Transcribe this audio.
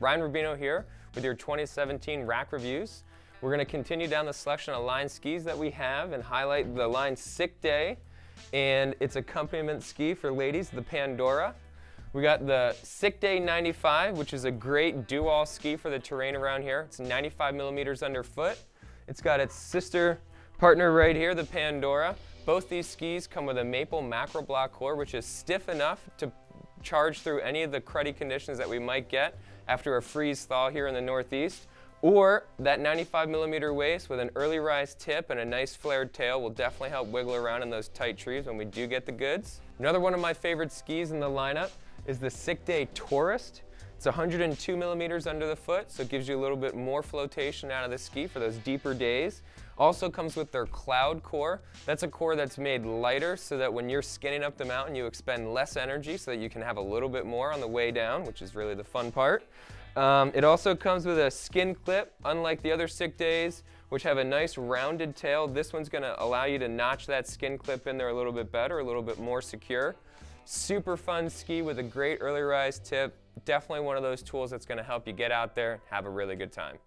Ryan Rubino here with your 2017 rack reviews. We're going to continue down the selection of line skis that we have and highlight the line Sick Day and its accompaniment ski for ladies, the Pandora. We got the Sick Day 95, which is a great do-all ski for the terrain around here. It's 95 millimeters underfoot. It's got its sister partner right here, the Pandora. Both these skis come with a maple macro block core, which is stiff enough to charge through any of the cruddy conditions that we might get after a freeze thaw here in the Northeast. Or that 95 millimeter waist with an early rise tip and a nice flared tail will definitely help wiggle around in those tight trees when we do get the goods. Another one of my favorite skis in the lineup is the Sick Day Tourist. It's 102 millimeters under the foot, so it gives you a little bit more flotation out of the ski for those deeper days. Also comes with their cloud core. That's a core that's made lighter so that when you're skinning up the mountain, you expend less energy so that you can have a little bit more on the way down, which is really the fun part. Um, it also comes with a skin clip, unlike the other sick days, which have a nice rounded tail. This one's gonna allow you to notch that skin clip in there a little bit better, a little bit more secure. Super fun ski with a great early rise tip. Definitely one of those tools that's gonna help you get out there, and have a really good time.